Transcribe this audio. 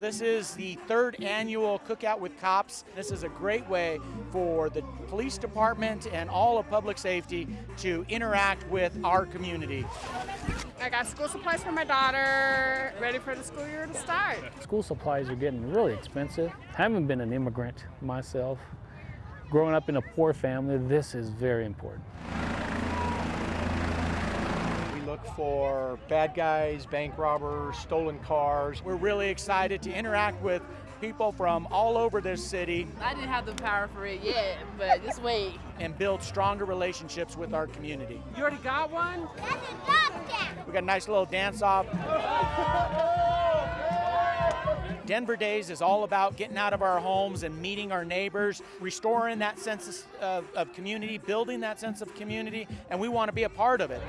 This is the third annual Cookout with Cops. This is a great way for the police department and all of public safety to interact with our community. I got school supplies for my daughter, ready for the school year to start. School supplies are getting really expensive. Having been an immigrant myself, growing up in a poor family, this is very important. We look for bad guys, bank robbers, stolen cars. We're really excited to interact with people from all over this city I didn't have the power for it yet, but just wait. and build stronger relationships with our community. You already got one? We got a nice little dance off. Denver Days is all about getting out of our homes and meeting our neighbors, restoring that sense of, of community, building that sense of community, and we want to be a part of it.